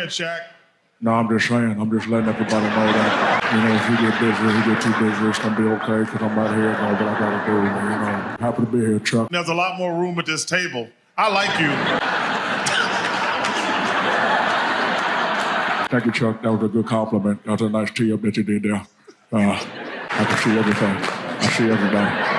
ahead, Shaq. No, I'm just saying. I'm just letting everybody know that, you know, if you get busy, if you get too busy, it's gonna be okay because I'm out here doing what I gotta do. You know, happy to be here, Chuck. There's a lot more room at this table. I like you. Thank you, Chuck. That was a good compliment. That was a nice tee up that you did there. Uh, I can see everything. I see everything.